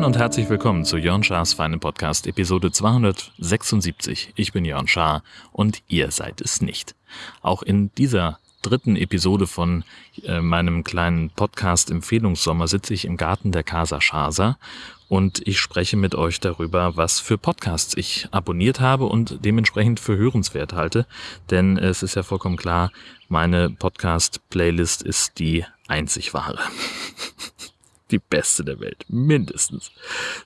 Moin und herzlich willkommen zu Jörn Schars Feine Podcast Episode 276. Ich bin Jörn Schaar und ihr seid es nicht. Auch in dieser dritten Episode von äh, meinem kleinen Podcast Empfehlungssommer sitze ich im Garten der Casa Schasa und ich spreche mit euch darüber, was für Podcasts ich abonniert habe und dementsprechend für hörenswert halte. Denn es ist ja vollkommen klar, meine Podcast-Playlist ist die einzig wahre. die beste der Welt, mindestens.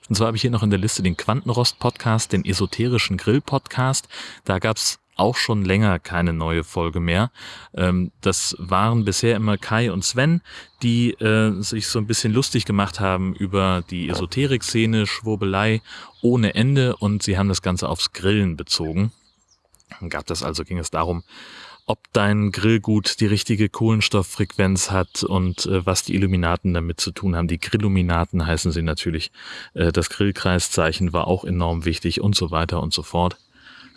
Und zwar habe ich hier noch in der Liste den Quantenrost-Podcast, den esoterischen Grill-Podcast. Da gab's auch schon länger keine neue Folge mehr. Ähm, das waren bisher immer Kai und Sven, die äh, sich so ein bisschen lustig gemacht haben über die Esoterik-Szene, Schwurbelei ohne Ende und sie haben das Ganze aufs Grillen bezogen. Dann gab das also, ging es darum, ob dein Grillgut die richtige Kohlenstofffrequenz hat und äh, was die Illuminaten damit zu tun haben. Die Grilluminaten heißen sie natürlich. Äh, das Grillkreiszeichen war auch enorm wichtig und so weiter und so fort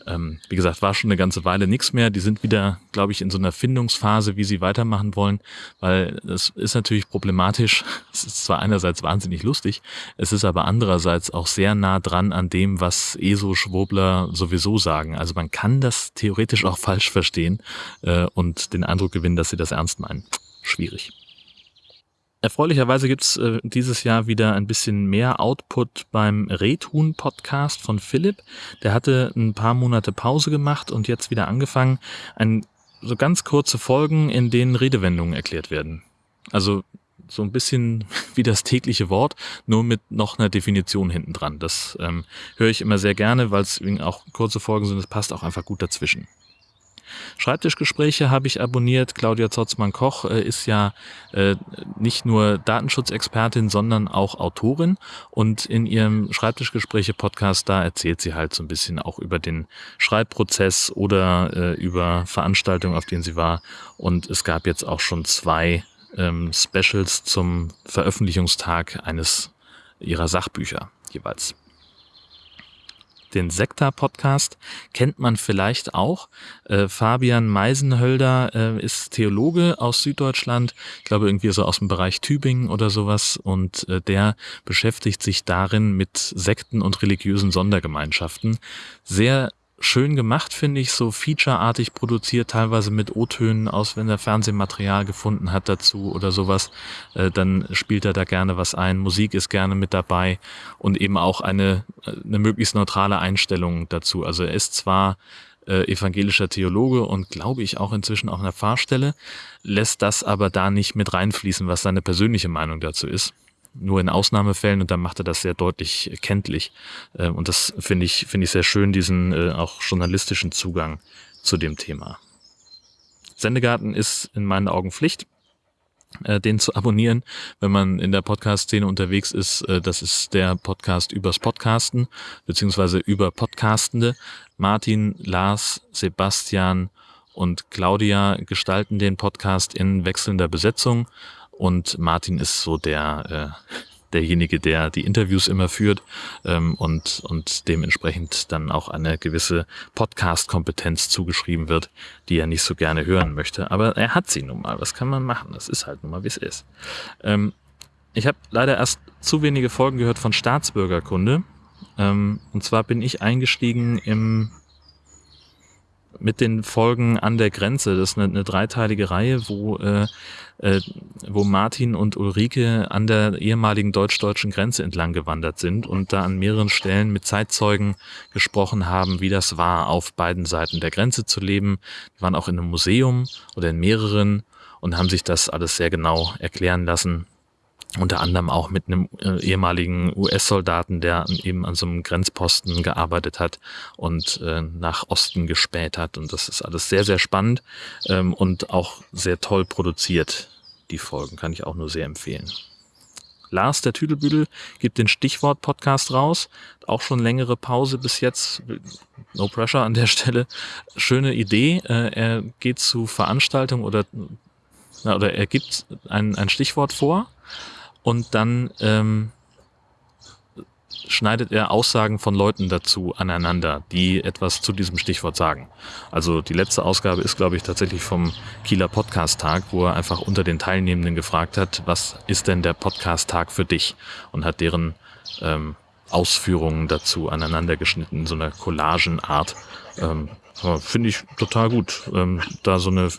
ähm, wie gesagt, war schon eine ganze Weile nichts mehr. Die sind wieder, glaube ich, in so einer Findungsphase, wie sie weitermachen wollen, weil es ist natürlich problematisch. Es ist zwar einerseits wahnsinnig lustig, es ist aber andererseits auch sehr nah dran an dem, was ESO-Schwurbler sowieso sagen. Also man kann das theoretisch auch falsch verstehen äh, und den Eindruck gewinnen, dass sie das ernst meinen. Schwierig. Erfreulicherweise gibt's äh, dieses Jahr wieder ein bisschen mehr Output beim Redhuhn-Podcast von Philipp. Der hatte ein paar Monate Pause gemacht und jetzt wieder angefangen. Ein, so ganz kurze Folgen, in denen Redewendungen erklärt werden. Also so ein bisschen wie das tägliche Wort, nur mit noch einer Definition hinten dran. Das ähm, höre ich immer sehr gerne, weil es auch kurze Folgen sind. Es passt auch einfach gut dazwischen. Schreibtischgespräche habe ich abonniert. Claudia Zotzmann-Koch äh, ist ja äh, nicht nur Datenschutzexpertin, sondern auch Autorin. Und in ihrem Schreibtischgespräche-Podcast, da erzählt sie halt so ein bisschen auch über den Schreibprozess oder äh, über Veranstaltungen, auf denen sie war. Und es gab jetzt auch schon zwei ähm, Specials zum Veröffentlichungstag eines ihrer Sachbücher jeweils. Den Sekta-Podcast kennt man vielleicht auch. Äh, Fabian Meisenhölder äh, ist Theologe aus Süddeutschland, ich glaube irgendwie so aus dem Bereich Tübingen oder sowas. Und äh, der beschäftigt sich darin mit Sekten und religiösen Sondergemeinschaften. Sehr schön gemacht, finde ich, so featureartig produziert, teilweise mit O-Tönen aus, wenn er Fernsehmaterial gefunden hat dazu oder sowas, äh, dann spielt er da gerne was ein. Musik ist gerne mit dabei und eben auch eine, eine möglichst neutrale Einstellung dazu. Also er ist zwar äh, evangelischer Theologe und glaube ich auch inzwischen auf einer Pfarrstelle, lässt das aber da nicht mit reinfließen, was seine persönliche Meinung dazu ist nur in Ausnahmefällen und dann macht er das sehr deutlich kenntlich. Äh, und das finde ich, finde ich sehr schön, diesen äh, auch journalistischen Zugang zu dem Thema. Sendegarten ist in meinen Augen Pflicht, äh, den zu abonnieren, wenn man in der Podcast-Szene unterwegs ist. Das ist der Podcast übers Podcasten, beziehungsweise über Podcastende. Martin, Lars, Sebastian und Claudia gestalten den Podcast in wechselnder Besetzung und Martin ist so der äh, derjenige, der die Interviews immer führt ähm, und, und dementsprechend dann auch eine gewisse Podcast-Kompetenz zugeschrieben wird, die er nicht so gerne hören möchte. Aber er hat sie nun mal. Was kann man machen? Das ist halt nun mal, wie es ist. Ähm, ich habe leider erst zu wenige Folgen gehört von Staatsbürgerkunde. Ähm, und zwar bin ich eingestiegen im mit den Folgen an der Grenze. Das ist eine, eine dreiteilige Reihe, wo, äh, äh, wo Martin und Ulrike an der ehemaligen deutsch-deutschen Grenze entlang gewandert sind und da an mehreren Stellen mit Zeitzeugen gesprochen haben, wie das war, auf beiden Seiten der Grenze zu leben. Die waren auch in einem Museum oder in mehreren und haben sich das alles sehr genau erklären lassen unter anderem auch mit einem äh, ehemaligen US-Soldaten, der eben an so einem Grenzposten gearbeitet hat und äh, nach Osten gespäht hat. Und das ist alles sehr, sehr spannend ähm, und auch sehr toll produziert. Die Folgen kann ich auch nur sehr empfehlen. Lars, der Tüdelbüdel, gibt den Stichwort-Podcast raus. Auch schon längere Pause bis jetzt. No pressure an der Stelle. Schöne Idee. Äh, er geht zu Veranstaltungen oder, oder er gibt ein, ein Stichwort vor und dann ähm, schneidet er Aussagen von Leuten dazu aneinander, die etwas zu diesem Stichwort sagen. Also die letzte Ausgabe ist, glaube ich, tatsächlich vom Kieler Podcast-Tag, wo er einfach unter den Teilnehmenden gefragt hat, was ist denn der Podcast-Tag für dich? Und hat deren ähm, Ausführungen dazu aneinander geschnitten, so einer Collagenart. Ähm, Finde ich total gut, ähm, da so eine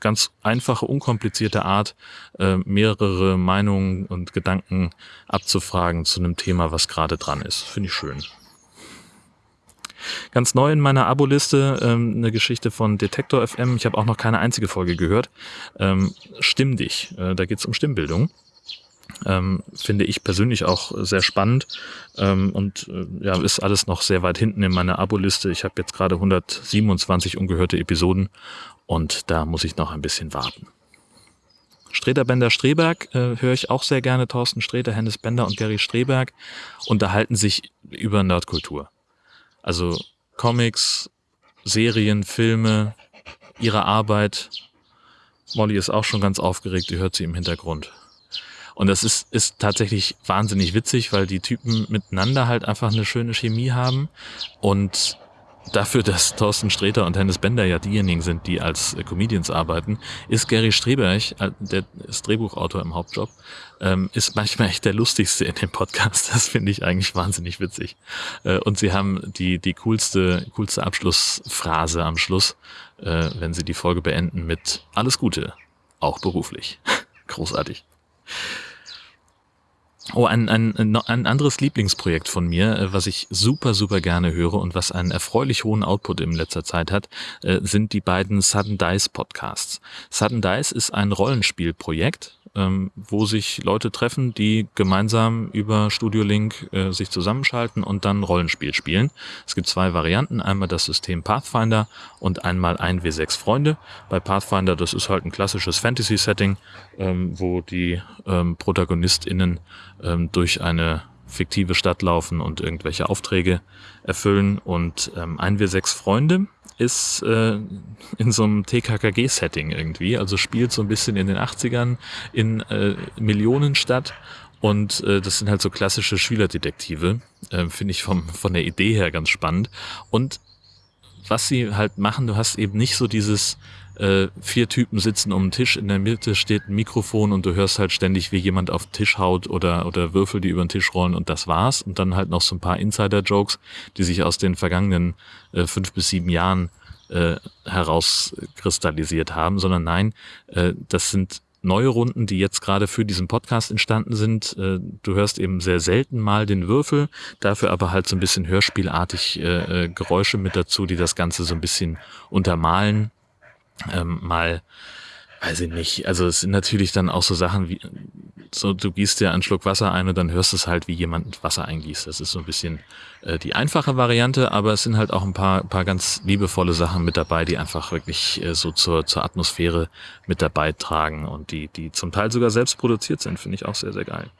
ganz einfache, unkomplizierte Art, äh, mehrere Meinungen und Gedanken abzufragen zu einem Thema, was gerade dran ist. Finde ich schön. Ganz neu in meiner Abo-Liste ähm, eine Geschichte von Detektor FM. Ich habe auch noch keine einzige Folge gehört. Ähm, Stimm dich. Äh, da geht es um Stimmbildung. Ähm, finde ich persönlich auch sehr spannend ähm, und äh, ja, ist alles noch sehr weit hinten in meiner Abo-Liste. Ich habe jetzt gerade 127 ungehörte Episoden und da muss ich noch ein bisschen warten. Streter Bender Streberg äh, höre ich auch sehr gerne. Thorsten Streter, Hennes Bender und Gary Streberg unterhalten sich über Nerdkultur. Also Comics, Serien, Filme, ihre Arbeit. Molly ist auch schon ganz aufgeregt, die hört sie im Hintergrund. Und das ist, ist tatsächlich wahnsinnig witzig, weil die Typen miteinander halt einfach eine schöne Chemie haben und dafür, dass Thorsten Sträter und Hennes Bender ja diejenigen sind, die als äh, Comedians arbeiten, ist Gary Streberg, äh, der ist Drehbuchautor im Hauptjob, ähm, ist manchmal echt der lustigste in dem Podcast. Das finde ich eigentlich wahnsinnig witzig. Äh, und sie haben die, die coolste, coolste Abschlussphrase am Schluss, wenn sie die Folge beenden mit Alles Gute, auch beruflich. Großartig. Oh, ein, ein, ein anderes Lieblingsprojekt von mir, äh, was ich super, super gerne höre und was einen erfreulich hohen Output in letzter Zeit hat, äh, sind die beiden Sudden Dice Podcasts. Sudden Dice ist ein Rollenspielprojekt, ähm, wo sich Leute treffen, die gemeinsam über Studio Link äh, sich zusammenschalten und dann Rollenspiel spielen. Es gibt zwei Varianten, einmal das System Pathfinder und einmal 1W6 Freunde. Bei Pathfinder, das ist halt ein klassisches Fantasy-Setting, ähm, wo die ähm, ProtagonistInnen ähm, durch eine fiktive Stadt laufen und irgendwelche Aufträge erfüllen und ähm, 1W6 Freunde ist äh, in so einem TKKG-Setting irgendwie, also spielt so ein bisschen in den 80ern in äh, Millionenstadt und äh, das sind halt so klassische Schülerdetektive, äh, finde ich vom, von der Idee her ganz spannend. Und was sie halt machen, du hast eben nicht so dieses äh, vier Typen sitzen um den Tisch, in der Mitte steht ein Mikrofon und du hörst halt ständig, wie jemand auf den Tisch haut oder, oder Würfel, die über den Tisch rollen und das war's. Und dann halt noch so ein paar Insider-Jokes, die sich aus den vergangenen äh, fünf bis sieben Jahren äh, herauskristallisiert haben, sondern nein, äh, das sind neue Runden, die jetzt gerade für diesen Podcast entstanden sind. Äh, du hörst eben sehr selten mal den Würfel, dafür aber halt so ein bisschen hörspielartig äh, äh Geräusche mit dazu, die das Ganze so ein bisschen untermalen ähm, mal, weiß ich nicht, also es sind natürlich dann auch so Sachen wie, so du gießt dir einen Schluck Wasser ein und dann hörst du es halt, wie jemand Wasser eingießt. Das ist so ein bisschen äh, die einfache Variante, aber es sind halt auch ein paar, paar ganz liebevolle Sachen mit dabei, die einfach wirklich äh, so zur, zur Atmosphäre mit dabei tragen und die, die zum Teil sogar selbst produziert sind, finde ich auch sehr, sehr geil.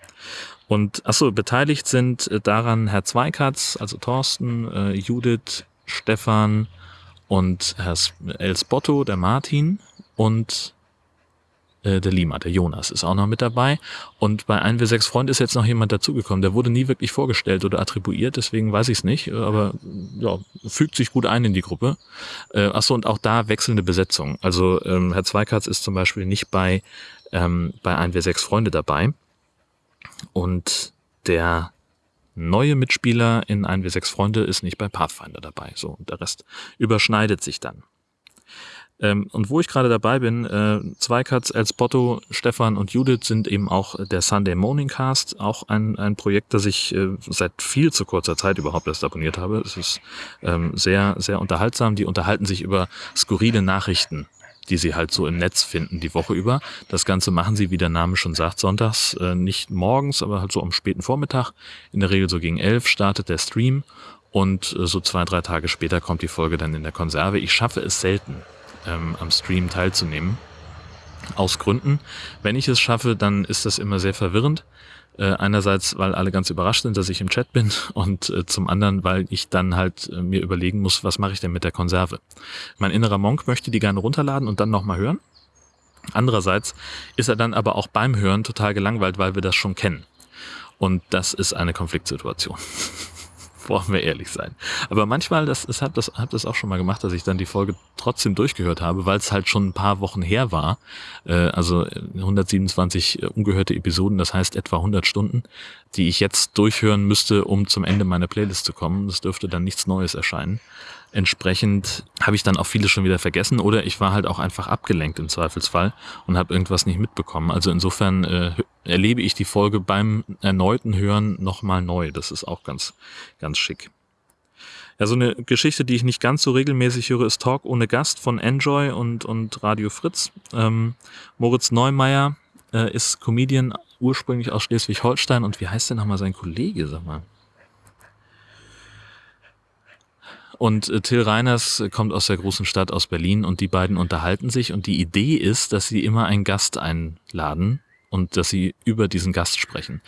Und achso, beteiligt sind äh, daran Herr Zweikatz, also Thorsten, äh, Judith, Stefan, und Herr Elsbotto, der Martin und äh, der Lima, der Jonas ist auch noch mit dabei. Und bei 1W6 Freund ist jetzt noch jemand dazugekommen. Der wurde nie wirklich vorgestellt oder attribuiert, deswegen weiß ich es nicht. Aber ja, fügt sich gut ein in die Gruppe. Äh, achso, und auch da wechselnde Besetzung. Also ähm, Herr Zweikatz ist zum Beispiel nicht bei, ähm, bei 1W6 Freunde dabei. Und der neue Mitspieler in 1W6 Freunde ist nicht bei Pathfinder dabei. So, und der Rest überschneidet sich dann. Ähm, und wo ich gerade dabei bin, äh, Zweikatz, Elsbotto, Stefan und Judith sind eben auch der Sunday Morning Cast, auch ein, ein Projekt, das ich äh, seit viel zu kurzer Zeit überhaupt erst abonniert habe. Es ist ähm, sehr, sehr unterhaltsam. Die unterhalten sich über skurrile Nachrichten die sie halt so im Netz finden die Woche über. Das Ganze machen sie, wie der Name schon sagt, sonntags, äh, nicht morgens, aber halt so am späten Vormittag. In der Regel so gegen elf startet der Stream und äh, so zwei, drei Tage später kommt die Folge dann in der Konserve. Ich schaffe es selten, ähm, am Stream teilzunehmen. Aus Gründen. Wenn ich es schaffe, dann ist das immer sehr verwirrend. Äh, einerseits, weil alle ganz überrascht sind, dass ich im Chat bin und äh, zum anderen, weil ich dann halt äh, mir überlegen muss, was mache ich denn mit der Konserve. Mein innerer Monk möchte die gerne runterladen und dann nochmal hören. Andererseits ist er dann aber auch beim Hören total gelangweilt, weil wir das schon kennen. Und das ist eine Konfliktsituation. Wollen wir ehrlich sein. Aber manchmal, das, das habe das, hab das auch schon mal gemacht, dass ich dann die Folge trotzdem durchgehört habe, weil es halt schon ein paar Wochen her war. Äh, also 127 äh, ungehörte Episoden, das heißt etwa 100 Stunden, die ich jetzt durchhören müsste, um zum Ende meiner Playlist zu kommen. Das dürfte dann nichts Neues erscheinen. Entsprechend habe ich dann auch viele schon wieder vergessen oder ich war halt auch einfach abgelenkt im Zweifelsfall und habe irgendwas nicht mitbekommen. Also insofern äh, erlebe ich die Folge beim erneuten Hören nochmal neu. Das ist auch ganz, ganz schick. Ja, so eine Geschichte, die ich nicht ganz so regelmäßig höre, ist Talk ohne Gast von Enjoy und, und Radio Fritz. Ähm, Moritz Neumeier äh, ist Comedian ursprünglich aus Schleswig-Holstein und wie heißt denn nochmal sein Kollege, sag mal? Und äh, Till Reiners äh, kommt aus der großen Stadt aus Berlin und die beiden unterhalten sich und die Idee ist, dass sie immer einen Gast einladen und dass sie über diesen Gast sprechen.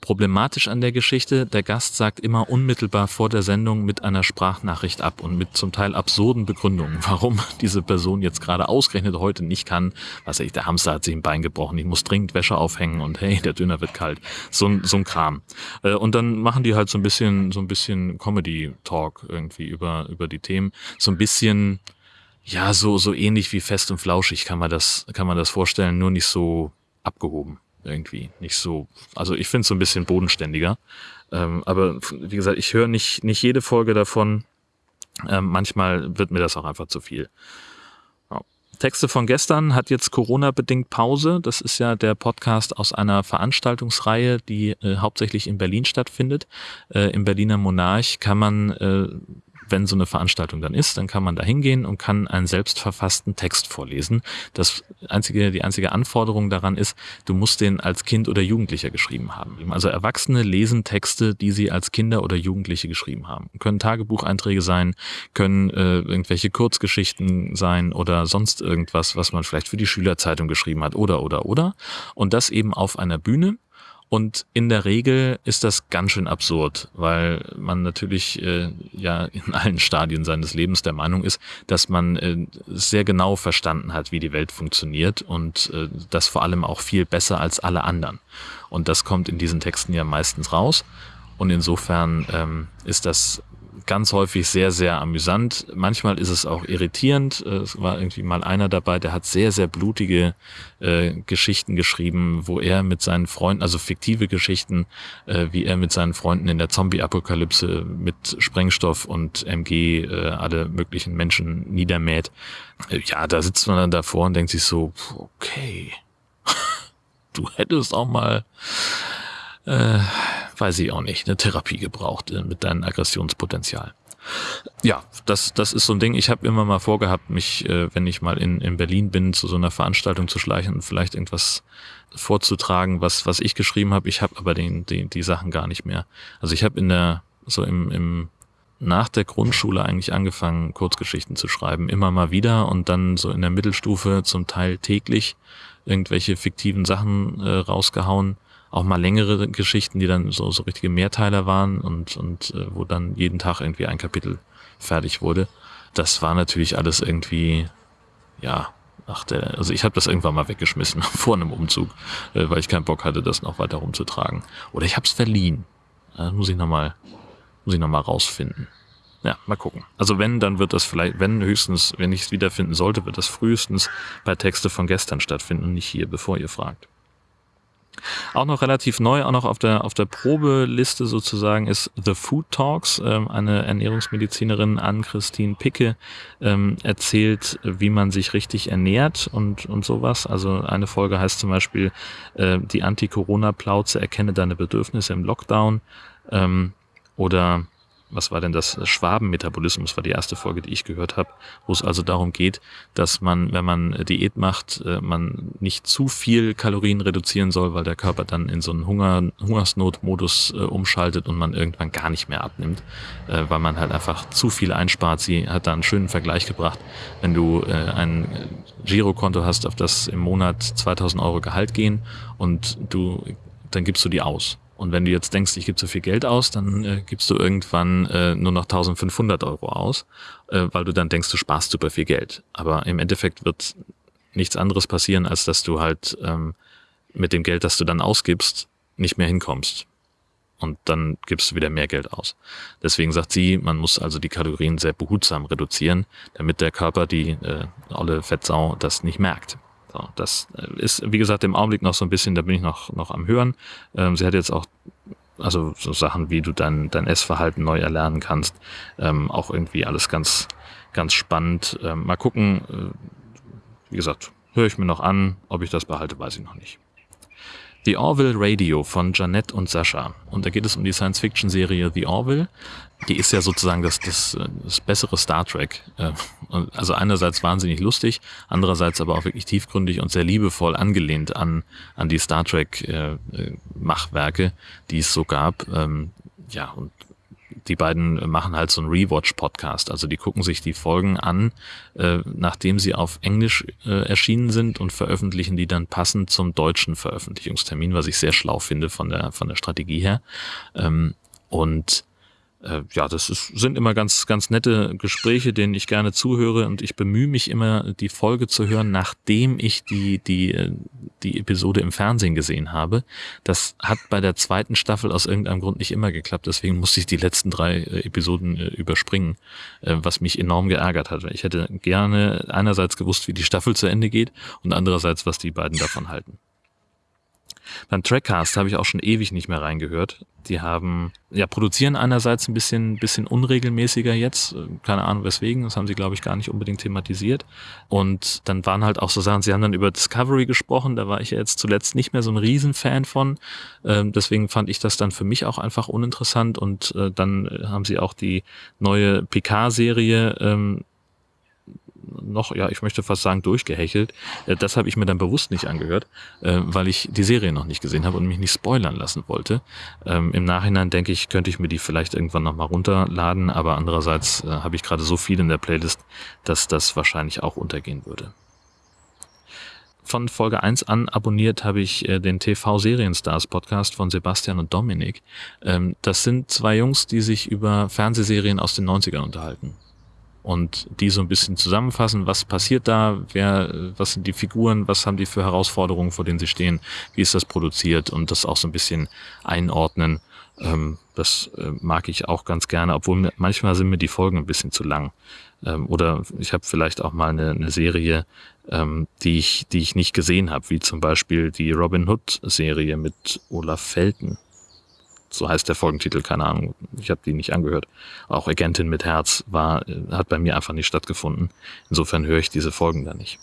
Problematisch an der Geschichte, der Gast sagt immer unmittelbar vor der Sendung mit einer Sprachnachricht ab und mit zum Teil absurden Begründungen, warum diese Person jetzt gerade ausgerechnet heute nicht kann. Was weiß ich, der Hamster hat sich ein Bein gebrochen, ich muss dringend Wäsche aufhängen und hey, der Döner wird kalt. So, ein so ein Kram. Äh, und dann machen die halt so ein bisschen, so ein bisschen Comedy-Talk irgendwie über, über die Themen. So ein bisschen, ja, so, so ähnlich wie fest und flauschig kann man das, kann man das vorstellen, nur nicht so abgehoben irgendwie. Nicht so, also ich finde es so ein bisschen bodenständiger. Ähm, aber wie gesagt, ich höre nicht, nicht jede Folge davon. Ähm, manchmal wird mir das auch einfach zu viel. Ja. Texte von gestern hat jetzt Corona-bedingt Pause. Das ist ja der Podcast aus einer Veranstaltungsreihe, die äh, hauptsächlich in Berlin stattfindet. Äh, Im Berliner Monarch kann man äh, wenn so eine Veranstaltung dann ist, dann kann man da hingehen und kann einen selbstverfassten Text vorlesen. Das einzige, die einzige Anforderung daran ist, du musst den als Kind oder Jugendlicher geschrieben haben. Also Erwachsene lesen Texte, die sie als Kinder oder Jugendliche geschrieben haben. Können Tagebucheinträge sein, können äh, irgendwelche Kurzgeschichten sein oder sonst irgendwas, was man vielleicht für die Schülerzeitung geschrieben hat oder oder oder. Und das eben auf einer Bühne und in der Regel ist das ganz schön absurd, weil man natürlich äh, ja in allen Stadien seines Lebens der Meinung ist, dass man äh, sehr genau verstanden hat, wie die Welt funktioniert und äh, das vor allem auch viel besser als alle anderen. Und das kommt in diesen Texten ja meistens raus. Und insofern ähm, ist das ganz häufig sehr, sehr amüsant. Manchmal ist es auch irritierend. Äh, es war irgendwie mal einer dabei, der hat sehr, sehr blutige äh, Geschichten geschrieben, wo er mit seinen Freunden, also fiktive Geschichten, äh, wie er mit seinen Freunden in der Zombie-Apokalypse mit Sprengstoff und MG äh, alle möglichen Menschen niedermäht. Äh, ja, da sitzt man dann davor und denkt sich so, okay, du hättest auch mal äh, weiß ich auch nicht, eine Therapie gebraucht äh, mit deinem Aggressionspotenzial. Ja, das, das ist so ein Ding. Ich habe immer mal vorgehabt, mich, äh, wenn ich mal in, in Berlin bin, zu so einer Veranstaltung zu schleichen und vielleicht irgendwas vorzutragen, was, was ich geschrieben habe. Ich habe aber den, den, die Sachen gar nicht mehr. Also ich habe in der, so im, im nach der Grundschule eigentlich angefangen, Kurzgeschichten zu schreiben. Immer mal wieder und dann so in der Mittelstufe zum Teil täglich irgendwelche fiktiven Sachen äh, rausgehauen auch mal längere Geschichten, die dann so, so richtige Mehrteiler waren und, und äh, wo dann jeden Tag irgendwie ein Kapitel fertig wurde. Das war natürlich alles irgendwie, ja, ach der, also ich habe das irgendwann mal weggeschmissen vor einem Umzug, äh, weil ich keinen Bock hatte, das noch weiter rumzutragen. Oder ich habe es verliehen. Das muss ich nochmal, muss ich noch rausfinden. Ja, mal gucken. Also wenn, dann wird das vielleicht, wenn höchstens, wenn ich es wiederfinden sollte, wird das frühestens bei Texte von gestern stattfinden und nicht hier, bevor ihr fragt. Auch noch relativ neu, auch noch auf der, auf der Probeliste sozusagen ist The Food Talks. Ähm, eine Ernährungsmedizinerin Ann-Christine Picke ähm, erzählt, wie man sich richtig ernährt und, und sowas. Also eine Folge heißt zum Beispiel äh, die Anti-Corona-Plauze, erkenne deine Bedürfnisse im Lockdown. Ähm, oder was war denn das Schwabenmetabolismus, war die erste Folge, die ich gehört habe, wo es also darum geht, dass man, wenn man Diät macht, äh, man nicht zu viel Kalorien reduzieren soll, weil der Körper dann in so einen Hunger, Hungersnotmodus äh, umschaltet und man irgendwann gar nicht mehr abnimmt, äh, weil man halt einfach zu viel einspart. Sie hat da einen schönen Vergleich gebracht, wenn du ein Girokonto hast, auf das im Monat 2000 Euro Gehalt gehen und du, dann gibst du die aus und wenn du jetzt denkst, ich gebe zu viel Geld aus, dann äh, gibst du irgendwann äh, nur noch 1500 Euro aus, äh, weil du dann denkst, du sparst super viel Geld. Aber im Endeffekt wird nichts anderes passieren, als dass du halt ähm, mit dem Geld, das du dann ausgibst, nicht mehr hinkommst. und dann gibst du wieder mehr Geld aus. Deswegen sagt sie, man muss also die Kalorien sehr behutsam reduzieren, damit der Körper, die äh, olle Fettsau, das nicht merkt. So, das äh, ist, wie gesagt, im Augenblick noch so ein bisschen, da bin ich noch, noch am Hören. Ähm, sie hat jetzt auch also so Sachen, wie du dein, dein Essverhalten neu erlernen kannst, ähm, auch irgendwie alles ganz, ganz spannend. Ähm, mal gucken, äh, wie gesagt, höre ich mir noch an, ob ich das behalte, weiß ich noch nicht. The Orville Radio von Janette und Sascha. Und da geht es um die Science-Fiction-Serie The Orville. Die ist ja sozusagen das, das, das bessere Star Trek. Äh, also einerseits wahnsinnig lustig, andererseits aber auch wirklich tiefgründig und sehr liebevoll angelehnt an, an die Star Trek-Machwerke, äh, die es so gab. Ähm, ja, und die beiden machen halt so einen Rewatch-Podcast. Also die gucken sich die Folgen an, äh, nachdem sie auf Englisch äh, erschienen sind und veröffentlichen die dann passend zum deutschen Veröffentlichungstermin, was ich sehr schlau finde von der, von der Strategie her. Ähm, und äh, ja, das ist, sind immer ganz, ganz nette Gespräche, denen ich gerne zuhöre und ich bemühe mich immer, die Folge zu hören, nachdem ich die, die, äh, die Episode im Fernsehen gesehen habe. Das hat bei der zweiten Staffel aus irgendeinem Grund nicht immer geklappt, deswegen musste ich die letzten drei äh, Episoden äh, überspringen, äh, was mich enorm geärgert hat. Ich hätte gerne einerseits gewusst, wie die Staffel zu Ende geht und andererseits, was die beiden davon halten. Beim Trackcast habe ich auch schon ewig nicht mehr reingehört. Die haben, ja, produzieren einerseits ein bisschen, bisschen unregelmäßiger jetzt. Keine Ahnung weswegen. Das haben sie, glaube ich, gar nicht unbedingt thematisiert. Und dann waren halt auch so Sachen, sie haben dann über Discovery gesprochen. Da war ich ja jetzt zuletzt nicht mehr so ein Riesenfan von. Ähm, deswegen fand ich das dann für mich auch einfach uninteressant. Und äh, dann haben sie auch die neue Picard-Serie ähm, noch, ja, ich möchte fast sagen, durchgehechelt. Äh, das habe ich mir dann bewusst nicht angehört, äh, weil ich die Serie noch nicht gesehen habe und mich nicht spoilern lassen wollte. Ähm, Im Nachhinein denke ich, könnte ich mir die vielleicht irgendwann nochmal runterladen, aber andererseits äh, habe ich gerade so viel in der Playlist, dass das wahrscheinlich auch untergehen würde. Von Folge 1 an abonniert habe ich den TV Serienstars Podcast von Sebastian und Dominik. Ähm, das sind zwei Jungs, die sich über Fernsehserien aus den 90ern unterhalten und die so ein bisschen zusammenfassen, was passiert da, wer, was sind die Figuren, was haben die für Herausforderungen, vor denen sie stehen, wie ist das produziert und das auch so ein bisschen einordnen. Ähm, das äh, mag ich auch ganz gerne, obwohl mir, manchmal sind mir die Folgen ein bisschen zu lang. Ähm, oder ich habe vielleicht auch mal eine, eine Serie, ähm, die ich, die ich nicht gesehen habe, wie zum Beispiel die Robin Hood Serie mit Olaf Felten so heißt der Folgentitel, keine Ahnung, ich habe die nicht angehört. Auch Agentin mit Herz war, hat bei mir einfach nicht stattgefunden. Insofern höre ich diese Folgen da nicht.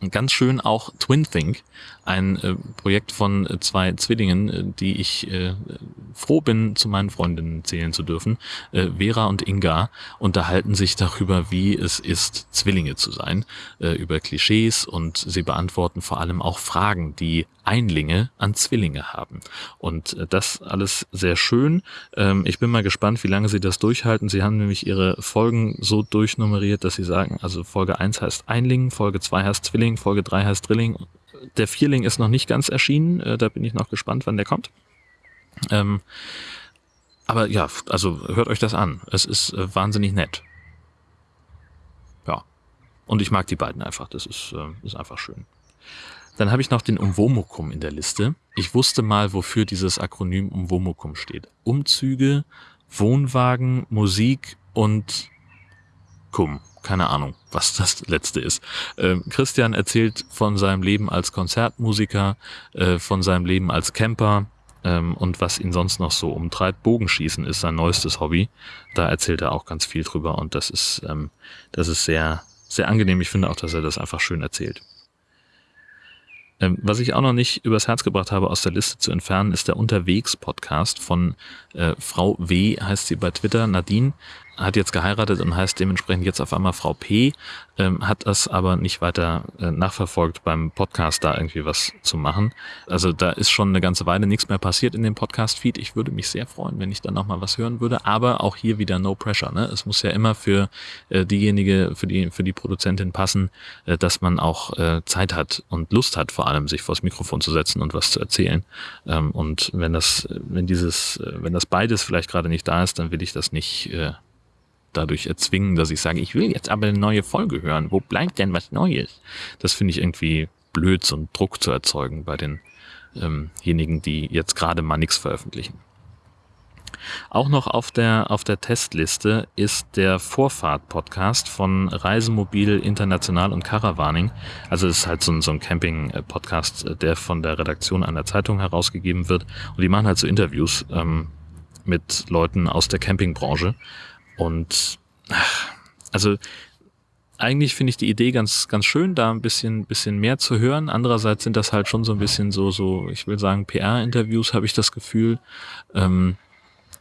Und ganz schön auch Twin Think, ein äh, Projekt von äh, zwei Zwillingen, äh, die ich äh, froh bin, zu meinen Freundinnen zählen zu dürfen. Äh, Vera und Inga unterhalten sich darüber, wie es ist, Zwillinge zu sein, äh, über Klischees und sie beantworten vor allem auch Fragen, die Einlinge an Zwillinge haben. Und das alles sehr schön. Ähm, ich bin mal gespannt, wie lange sie das durchhalten. Sie haben nämlich ihre Folgen so durchnummeriert, dass sie sagen, also Folge 1 heißt Einling, Folge 2 heißt Zwilling, Folge 3 heißt Drilling. Der Vierling ist noch nicht ganz erschienen, äh, da bin ich noch gespannt, wann der kommt. Ähm, aber ja, also hört euch das an. Es ist äh, wahnsinnig nett. Ja. Und ich mag die beiden einfach. Das ist, äh, ist einfach schön. Dann habe ich noch den Umwomukum in der Liste. Ich wusste mal, wofür dieses Akronym Umwomukum steht. Umzüge, Wohnwagen, Musik und Kum. Keine Ahnung, was das letzte ist. Ähm, Christian erzählt von seinem Leben als Konzertmusiker, äh, von seinem Leben als Camper ähm, und was ihn sonst noch so umtreibt. Bogenschießen ist sein neuestes Hobby. Da erzählt er auch ganz viel drüber und das ist, ähm, das ist sehr, sehr angenehm. Ich finde auch, dass er das einfach schön erzählt. Ähm, was ich auch noch nicht übers Herz gebracht habe, aus der Liste zu entfernen, ist der Unterwegs-Podcast von äh, Frau W, heißt sie bei Twitter, Nadine hat jetzt geheiratet und heißt dementsprechend jetzt auf einmal Frau P, ähm, hat das aber nicht weiter äh, nachverfolgt beim Podcast da irgendwie was zu machen. Also da ist schon eine ganze Weile nichts mehr passiert in dem Podcast-Feed. Ich würde mich sehr freuen, wenn ich dann nochmal was hören würde, aber auch hier wieder no pressure. Ne? Es muss ja immer für äh, diejenige, für die, für die Produzentin passen, äh, dass man auch äh, Zeit hat und Lust hat, vor allem sich vors Mikrofon zu setzen und was zu erzählen. Ähm, und wenn das, wenn dieses, äh, wenn das beides vielleicht gerade nicht da ist, dann will ich das nicht äh, dadurch erzwingen, dass ich sage, ich will jetzt aber eine neue Folge hören. Wo bleibt denn was Neues? Das finde ich irgendwie blöd, so einen Druck zu erzeugen bei denjenigen, ähm die jetzt gerade mal nichts veröffentlichen. Auch noch auf der, auf der Testliste ist der Vorfahrt-Podcast von Reisemobil International und Caravaning. Also es ist halt so ein, so ein Camping-Podcast, der von der Redaktion einer Zeitung herausgegeben wird. Und die machen halt so Interviews ähm, mit Leuten aus der Campingbranche. Und ach, also eigentlich finde ich die Idee ganz, ganz schön, da ein bisschen, bisschen mehr zu hören. Andererseits sind das halt schon so ein bisschen so, so, ich will sagen, PR-Interviews, habe ich das Gefühl. Ähm,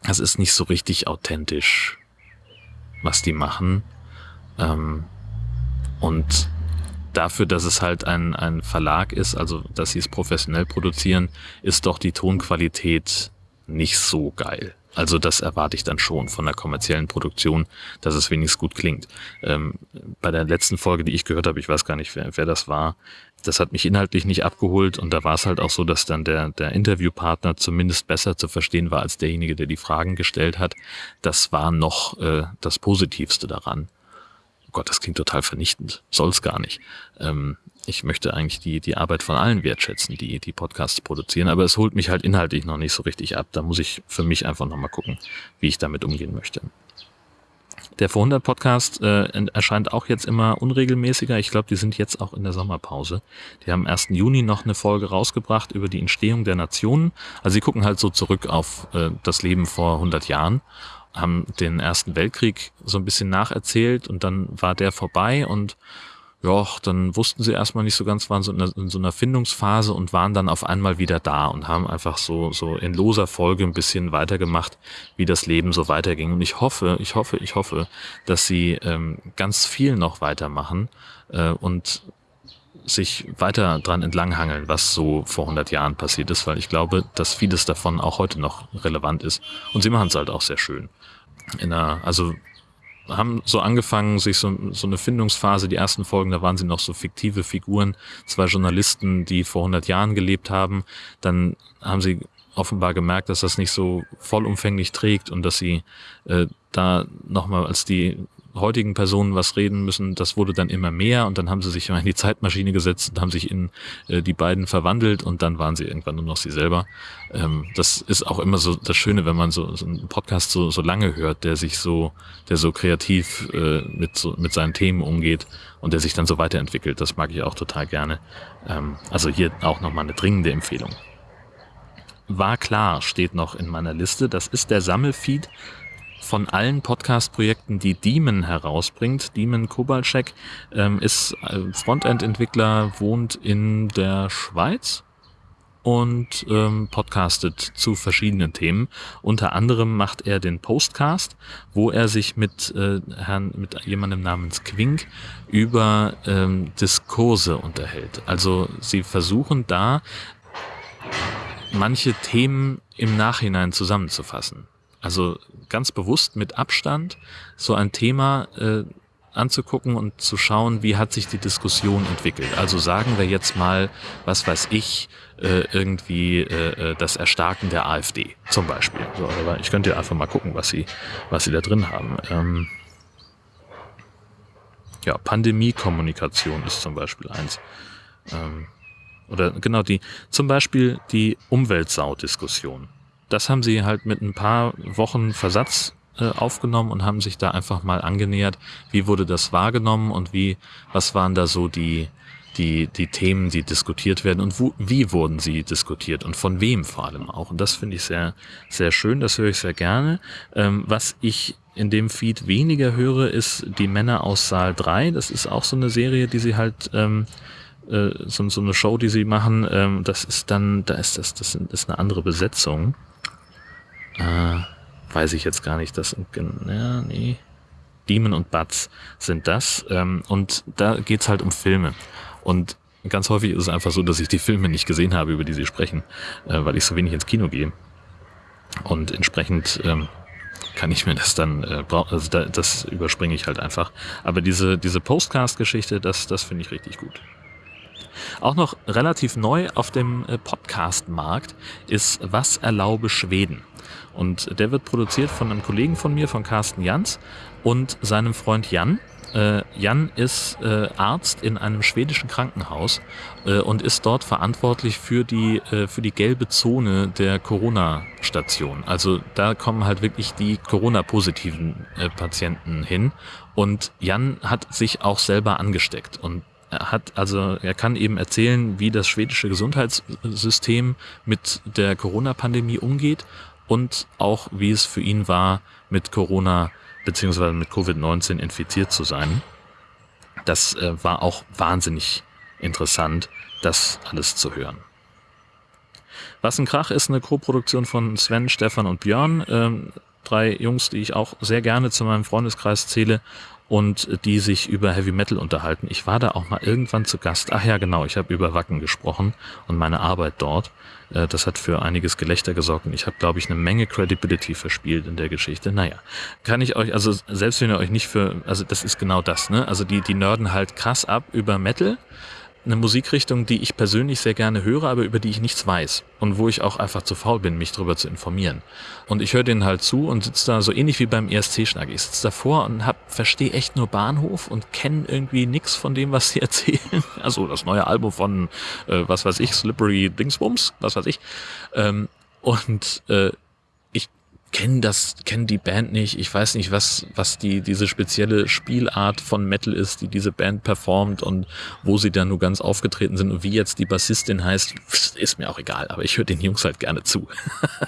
das ist nicht so richtig authentisch, was die machen. Ähm, und dafür, dass es halt ein, ein Verlag ist, also dass sie es professionell produzieren, ist doch die Tonqualität nicht so geil. Also das erwarte ich dann schon von der kommerziellen Produktion, dass es wenigstens gut klingt. Ähm, bei der letzten Folge, die ich gehört habe, ich weiß gar nicht, wer, wer das war, das hat mich inhaltlich nicht abgeholt und da war es halt auch so, dass dann der, der Interviewpartner zumindest besser zu verstehen war als derjenige, der die Fragen gestellt hat. Das war noch äh, das Positivste daran. Oh Gott, das klingt total vernichtend. Soll's gar nicht. Ähm, ich möchte eigentlich die, die Arbeit von allen wertschätzen, die die Podcasts produzieren, aber es holt mich halt inhaltlich noch nicht so richtig ab. Da muss ich für mich einfach nochmal gucken, wie ich damit umgehen möchte. Der Vor100 Podcast äh, erscheint auch jetzt immer unregelmäßiger. Ich glaube, die sind jetzt auch in der Sommerpause. Die haben am 1. Juni noch eine Folge rausgebracht über die Entstehung der Nationen. Also sie gucken halt so zurück auf äh, das Leben vor 100 Jahren haben den Ersten Weltkrieg so ein bisschen nacherzählt und dann war der vorbei und ja, dann wussten sie erstmal nicht so ganz, waren so in, in, so einer Findungsphase und waren dann auf einmal wieder da und haben einfach so, so in loser Folge ein bisschen weitergemacht, wie das Leben so weiterging. Und ich hoffe, ich hoffe, ich hoffe, dass sie ähm, ganz viel noch weitermachen äh, und sich weiter dran entlanghangeln, was so vor 100 Jahren passiert ist, weil ich glaube, dass vieles davon auch heute noch relevant ist. Und sie machen es halt auch sehr schön. In einer, also haben so angefangen, sich so, so eine Findungsphase, die ersten Folgen, da waren sie noch so fiktive Figuren, zwei Journalisten, die vor 100 Jahren gelebt haben. Dann haben sie offenbar gemerkt, dass das nicht so vollumfänglich trägt und dass sie äh, da nochmal als die heutigen Personen was reden müssen, das wurde dann immer mehr und dann haben sie sich in die Zeitmaschine gesetzt und haben sich in äh, die beiden verwandelt und dann waren sie irgendwann nur noch sie selber. Ähm, das ist auch immer so das Schöne, wenn man so, so einen Podcast so, so lange hört, der sich so, der so kreativ äh, mit, so, mit seinen Themen umgeht und der sich dann so weiterentwickelt. Das mag ich auch total gerne. Ähm, also hier auch nochmal eine dringende Empfehlung. War klar steht noch in meiner Liste. Das ist der Sammelfeed von allen Podcast-Projekten, die Demon herausbringt. Demon Kobalczek ähm, ist äh, Frontend-Entwickler, wohnt in der Schweiz und ähm, podcastet zu verschiedenen Themen. Unter anderem macht er den Postcast, wo er sich mit äh, Herrn, mit jemandem namens Quink über ähm, Diskurse unterhält. Also sie versuchen da manche Themen im Nachhinein zusammenzufassen. Also ganz bewusst mit Abstand so ein Thema äh, anzugucken und zu schauen, wie hat sich die Diskussion entwickelt. Also sagen wir jetzt mal, was weiß ich, äh, irgendwie äh, äh das Erstarken der AfD zum Beispiel. So, aber ich könnte ja einfach mal gucken, was sie, was sie da drin haben. Ähm, ja, Pandemiekommunikation ist zum Beispiel eins. Ähm, oder genau die, zum Beispiel die Umweltsau-Diskussion das haben sie halt mit ein paar Wochen Versatz äh, aufgenommen und haben sich da einfach mal angenähert, wie wurde das wahrgenommen und wie, was waren da so die, die, die Themen, die diskutiert werden und wo, wie wurden sie diskutiert und von wem vor allem auch. Und das finde ich sehr, sehr schön, das höre ich sehr gerne. Ähm, was ich in dem Feed weniger höre, ist die Männer aus Saal 3. Das ist auch so eine Serie, die sie halt ähm, äh, so, so eine Show, die sie machen. Ähm, das ist dann, da ist das, das ist eine andere Besetzung. Äh, weiß ich jetzt gar nicht. Das ja, nee. Demon und Butts sind das. Ähm, und da geht's halt um Filme. Und ganz häufig ist es einfach so, dass ich die Filme nicht gesehen habe, über die sie sprechen, äh, weil ich so wenig ins Kino gehe. Und entsprechend ähm, kann ich mir das dann, äh, also da, das überspringe ich halt einfach. Aber diese, diese Postcast-Geschichte, das, das finde ich richtig gut. Auch noch relativ neu auf dem äh, Podcast-Markt ist Was erlaube Schweden? Und der wird produziert von einem Kollegen von mir, von Carsten Jans und seinem Freund Jan. Äh, Jan ist äh, Arzt in einem schwedischen Krankenhaus äh, und ist dort verantwortlich für die, äh, für die gelbe Zone der Corona-Station. Also da kommen halt wirklich die Corona-positiven äh, Patienten hin. Und Jan hat sich auch selber angesteckt und er hat also, er kann eben erzählen, wie das schwedische Gesundheitssystem mit der Corona-Pandemie umgeht und auch wie es für ihn war, mit Corona beziehungsweise mit Covid-19 infiziert zu sein. Das äh, war auch wahnsinnig interessant, das alles zu hören. Was ein Krach ist eine Co-Produktion von Sven, Stefan und Björn. Ähm, drei Jungs, die ich auch sehr gerne zu meinem Freundeskreis zähle und die sich über Heavy Metal unterhalten. Ich war da auch mal irgendwann zu Gast. Ach ja, genau, ich habe über Wacken gesprochen und meine Arbeit dort. Äh, das hat für einiges Gelächter gesorgt und ich habe, glaube ich, eine Menge Credibility verspielt in der Geschichte. Naja, kann ich euch, also selbst wenn ihr euch nicht für, also das ist genau das, ne? Also die, die nörden halt krass ab über Metal eine Musikrichtung, die ich persönlich sehr gerne höre, aber über die ich nichts weiß und wo ich auch einfach zu faul bin, mich darüber zu informieren. Und ich höre denen halt zu und sitze da so ähnlich wie beim ESC-Schnack. Ich sitze davor und hab, verstehe echt nur Bahnhof und kenne irgendwie nichts von dem, was sie erzählen. Also das neue Album von, äh, was weiß ich, Slippery Dingsbums, was weiß ich. Ähm, und äh, kenne das, kenne die Band nicht. Ich weiß nicht, was, was die, diese spezielle Spielart von Metal ist, die diese Band performt und wo sie da nur ganz aufgetreten sind und wie jetzt die Bassistin heißt, ist mir auch egal, aber ich höre den Jungs halt gerne zu.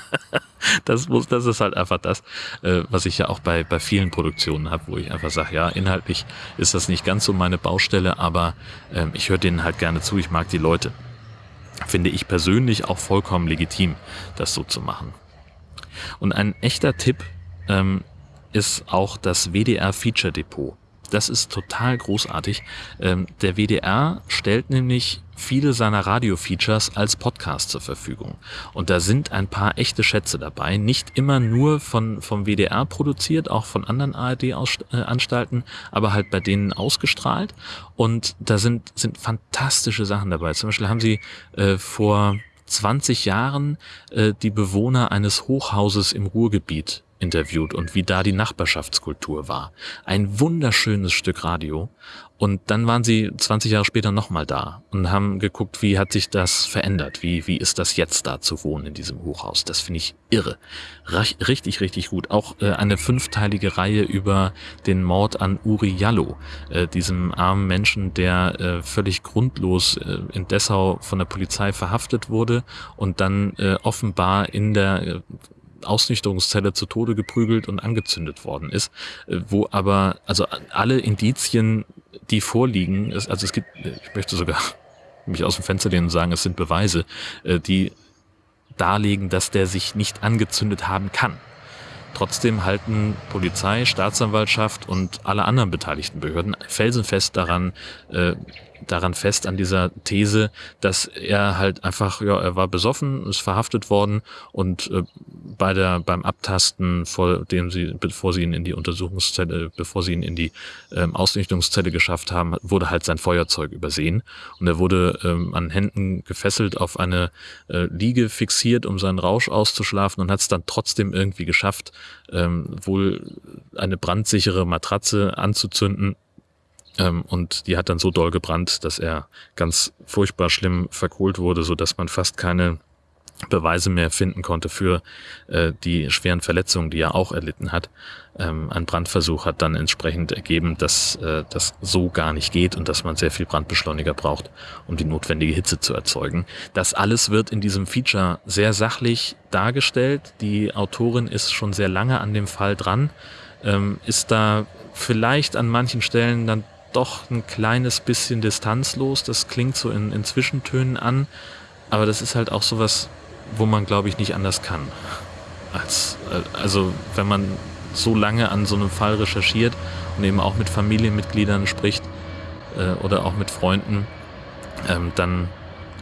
das muss, das ist halt einfach das, äh, was ich ja auch bei, bei vielen Produktionen habe, wo ich einfach sage, ja, inhaltlich ist das nicht ganz so meine Baustelle, aber äh, ich höre denen halt gerne zu, ich mag die Leute. Finde ich persönlich auch vollkommen legitim, das so zu machen. Und ein echter Tipp ähm, ist auch das WDR Feature Depot. Das ist total großartig. Ähm, der WDR stellt nämlich viele seiner Radio-Features als Podcast zur Verfügung. Und da sind ein paar echte Schätze dabei. Nicht immer nur von, vom WDR produziert, auch von anderen ARD-Anstalten, aber halt bei denen ausgestrahlt. Und da sind, sind fantastische Sachen dabei. Zum Beispiel haben sie äh, vor 20 Jahren äh, die Bewohner eines Hochhauses im Ruhrgebiet interviewt und wie da die Nachbarschaftskultur war. Ein wunderschönes Stück Radio. Und dann waren sie 20 Jahre später nochmal da und haben geguckt, wie hat sich das verändert? Wie, wie ist das jetzt da zu wohnen in diesem Hochhaus? Das finde ich irre. Richtig, richtig gut. Auch äh, eine fünfteilige Reihe über den Mord an Uri Jallo, äh, diesem armen Menschen, der äh, völlig grundlos äh, in Dessau von der Polizei verhaftet wurde und dann äh, offenbar in der äh, Ausnüchterungszelle zu Tode geprügelt und angezündet worden ist, äh, wo aber also alle Indizien, die vorliegen, also es gibt, ich möchte sogar mich aus dem Fenster lehnen und sagen, es sind Beweise, äh, die darlegen, dass der sich nicht angezündet haben kann. Trotzdem halten Polizei, Staatsanwaltschaft und alle anderen beteiligten Behörden felsenfest daran, äh, daran fest an dieser These, dass er halt einfach, ja, er war besoffen, ist verhaftet worden und äh, bei der beim Abtasten, vor dem sie, bevor sie ihn in die Untersuchungszelle, bevor sie ihn in die ähm, Ausrichtungszelle geschafft haben, wurde halt sein Feuerzeug übersehen. Und er wurde ähm, an Händen gefesselt auf eine äh, Liege fixiert, um seinen Rausch auszuschlafen und hat es dann trotzdem irgendwie geschafft, ähm, wohl eine brandsichere Matratze anzuzünden und die hat dann so doll gebrannt, dass er ganz furchtbar schlimm verkohlt wurde, so dass man fast keine Beweise mehr finden konnte für äh, die schweren Verletzungen, die er auch erlitten hat. Ähm, ein Brandversuch hat dann entsprechend ergeben, dass äh, das so gar nicht geht und dass man sehr viel Brandbeschleuniger braucht, um die notwendige Hitze zu erzeugen. Das alles wird in diesem Feature sehr sachlich dargestellt. Die Autorin ist schon sehr lange an dem Fall dran, ähm, ist da vielleicht an manchen Stellen dann doch ein kleines bisschen distanzlos. Das klingt so in, in Zwischentönen an, aber das ist halt auch sowas, wo man, glaube ich, nicht anders kann. Als, äh, also wenn man so lange an so einem Fall recherchiert und eben auch mit Familienmitgliedern spricht äh, oder auch mit Freunden, ähm, dann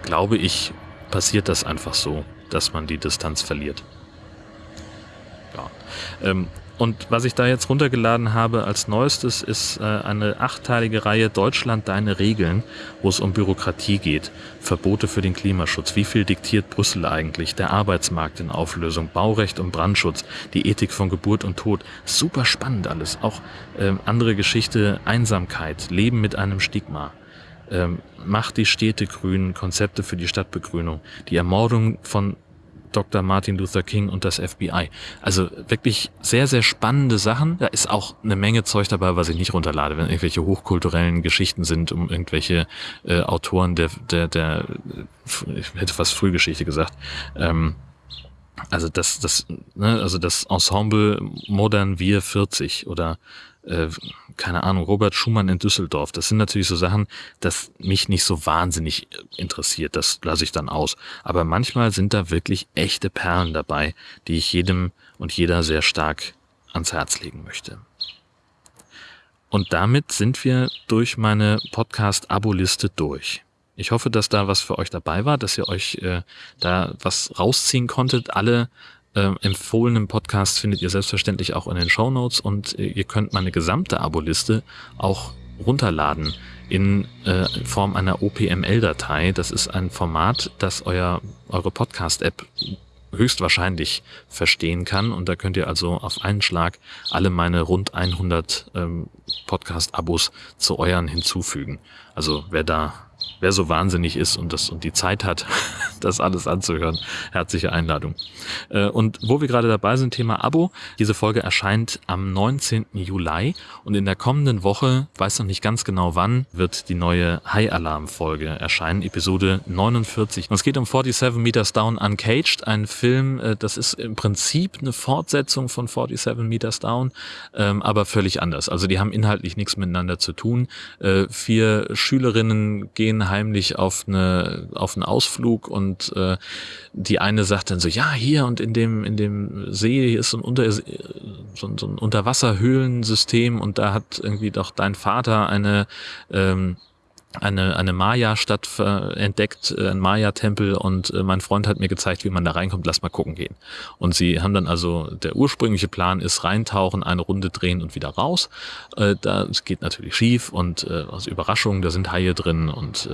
glaube ich, passiert das einfach so, dass man die Distanz verliert. Ja. Ähm, und was ich da jetzt runtergeladen habe als neuestes ist äh, eine achtteilige Reihe Deutschland deine Regeln, wo es um Bürokratie geht, Verbote für den Klimaschutz, wie viel diktiert Brüssel eigentlich, der Arbeitsmarkt in Auflösung, Baurecht und Brandschutz, die Ethik von Geburt und Tod. Super spannend alles. Auch ähm, andere Geschichte, Einsamkeit, Leben mit einem Stigma. Ähm, Macht die Städte grün, Konzepte für die Stadtbegrünung, die Ermordung von Dr. Martin Luther King und das FBI. Also wirklich sehr, sehr spannende Sachen. Da ist auch eine Menge Zeug dabei, was ich nicht runterlade, wenn irgendwelche hochkulturellen Geschichten sind, um irgendwelche äh, Autoren der, der, der, ich hätte fast Frühgeschichte gesagt. Ähm, also das, das, ne, also das Ensemble Modern Wir 40 oder äh, keine Ahnung, Robert Schumann in Düsseldorf. Das sind natürlich so Sachen, das mich nicht so wahnsinnig interessiert. Das lasse ich dann aus. Aber manchmal sind da wirklich echte Perlen dabei, die ich jedem und jeder sehr stark ans Herz legen möchte. Und damit sind wir durch meine Podcast-Abo-Liste durch. Ich hoffe, dass da was für euch dabei war, dass ihr euch äh, da was rausziehen konntet. Alle äh, empfohlenen Podcast findet ihr selbstverständlich auch in den Show Notes und äh, ihr könnt meine gesamte Abo-Liste auch runterladen in äh, Form einer OPML-Datei. Das ist ein Format, das euer, eure Podcast-App höchstwahrscheinlich verstehen kann. Und da könnt ihr also auf einen Schlag alle meine rund 100 ähm, Podcast-Abos zu euren hinzufügen. Also wer da wer so wahnsinnig ist und das und die Zeit hat, das alles anzuhören, herzliche Einladung. Äh, und wo wir gerade dabei sind, Thema Abo. Diese Folge erscheint am 19. Juli und in der kommenden Woche, weiß noch nicht ganz genau wann, wird die neue High Alarm Folge erscheinen, Episode 49. Und es geht um 47 Meters Down Uncaged, ein Film, äh, das ist im Prinzip eine Fortsetzung von 47 Meters Down, ähm, aber völlig anders. Also die haben inhaltlich nichts miteinander zu tun. Äh, vier Schülerinnen gehen gehen heimlich auf eine auf einen Ausflug und äh, die eine sagt dann so ja hier und in dem in dem See ist so ein unter so, so ein Unterwasserhöhlensystem und da hat irgendwie doch dein Vater eine ähm, eine, eine Maya-Stadt entdeckt, äh, ein Maya-Tempel und äh, mein Freund hat mir gezeigt, wie man da reinkommt, lass mal gucken gehen. Und sie haben dann also, der ursprüngliche Plan ist reintauchen, eine Runde drehen und wieder raus. Äh, das geht natürlich schief und aus Überraschung, da sind Haie drin und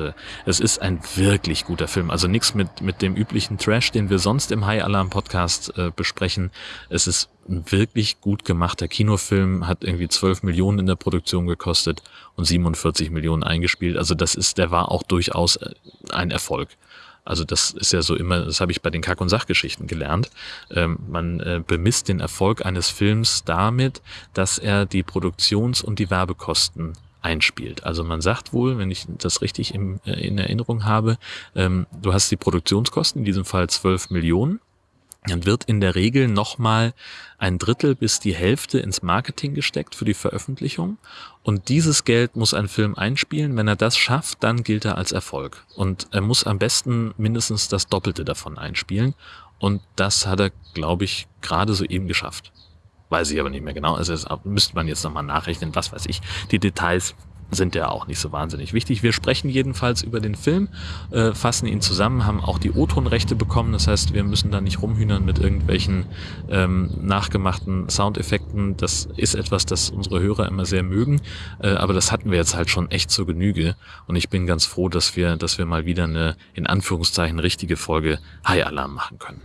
es ist ein wirklich guter Film. Also nichts mit, mit dem üblichen Trash, den wir sonst im High Alarm Podcast besprechen. Es ist wirklich gut gemachter Kinofilm, hat irgendwie 12 Millionen in der Produktion gekostet und 47 Millionen eingespielt. Also das ist, der war auch durchaus äh, ein Erfolg. Also das ist ja so immer, das habe ich bei den Kack- und Sachgeschichten gelernt. Ähm, man äh, bemisst den Erfolg eines Films damit, dass er die Produktions- und die Werbekosten einspielt. Also man sagt wohl, wenn ich das richtig im, äh, in Erinnerung habe, ähm, du hast die Produktionskosten, in diesem Fall 12 Millionen dann wird in der Regel nochmal ein Drittel bis die Hälfte ins Marketing gesteckt für die Veröffentlichung. Und dieses Geld muss ein Film einspielen. Wenn er das schafft, dann gilt er als Erfolg. Und er muss am besten mindestens das Doppelte davon einspielen. Und das hat er, glaube ich, gerade so eben geschafft. Weiß ich aber nicht mehr genau. Also das müsste man jetzt nochmal nachrechnen, was weiß ich. Die Details sind ja auch nicht so wahnsinnig wichtig. Wir sprechen jedenfalls über den Film, äh, fassen ihn zusammen, haben auch die O-Ton-Rechte bekommen. Das heißt, wir müssen da nicht rumhühnern mit irgendwelchen ähm, nachgemachten Soundeffekten. Das ist etwas, das unsere Hörer immer sehr mögen. Äh, aber das hatten wir jetzt halt schon echt zur Genüge. Und ich bin ganz froh, dass wir, dass wir mal wieder eine, in Anführungszeichen, richtige Folge High Alarm machen können.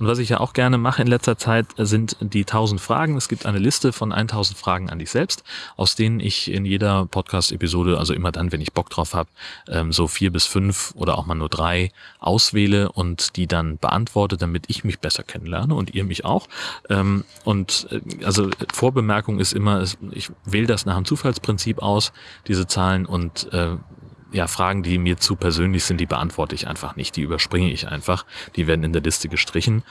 Und was ich ja auch gerne mache in letzter Zeit, sind die 1000 Fragen. Es gibt eine Liste von 1000 Fragen an dich selbst, aus denen ich in jeder Podcast-Episode, also immer dann, wenn ich Bock drauf habe, ähm, so vier bis fünf oder auch mal nur drei auswähle und die dann beantworte, damit ich mich besser kennenlerne und ihr mich auch. Ähm, und äh, also Vorbemerkung ist immer, ich wähle das nach dem Zufallsprinzip aus, diese Zahlen und äh, ja, Fragen, die mir zu persönlich sind, die beantworte ich einfach nicht. Die überspringe ich einfach. Die werden in der Liste gestrichen.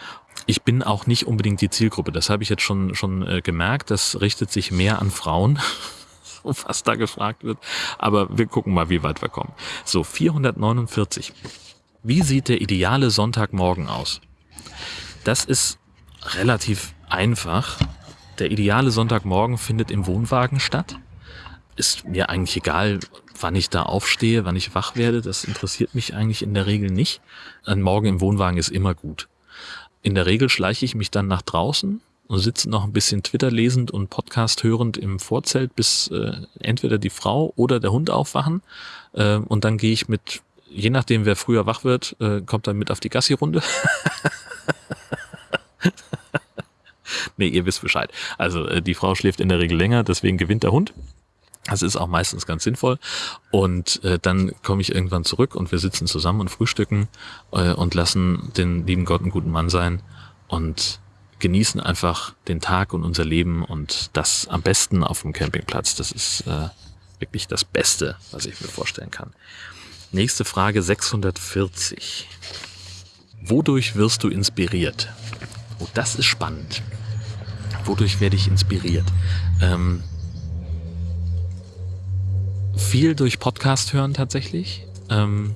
Ich bin auch nicht unbedingt die Zielgruppe. Das habe ich jetzt schon, schon äh, gemerkt. Das richtet sich mehr an Frauen. was da gefragt wird. Aber wir gucken mal, wie weit wir kommen. So, 449. Wie sieht der ideale Sonntagmorgen aus? Das ist relativ einfach. Der ideale Sonntagmorgen findet im Wohnwagen statt. Ist mir eigentlich egal, wann ich da aufstehe, wann ich wach werde, das interessiert mich eigentlich in der Regel nicht. Ein Morgen im Wohnwagen ist immer gut. In der Regel schleiche ich mich dann nach draußen und sitze noch ein bisschen Twitter lesend und Podcast hörend im Vorzelt, bis äh, entweder die Frau oder der Hund aufwachen. Äh, und dann gehe ich mit, je nachdem wer früher wach wird, äh, kommt dann mit auf die Gassi-Runde. nee, ihr wisst Bescheid. Also äh, die Frau schläft in der Regel länger, deswegen gewinnt der Hund. Das ist auch meistens ganz sinnvoll. Und äh, dann komme ich irgendwann zurück und wir sitzen zusammen und frühstücken äh, und lassen den lieben Gott einen guten Mann sein und genießen einfach den Tag und unser Leben und das am besten auf dem Campingplatz. Das ist äh, wirklich das Beste, was ich mir vorstellen kann. Nächste Frage 640. Wodurch wirst du inspiriert? Oh, das ist spannend. Wodurch werde ich inspiriert? Ähm, viel durch Podcast hören tatsächlich. Ähm,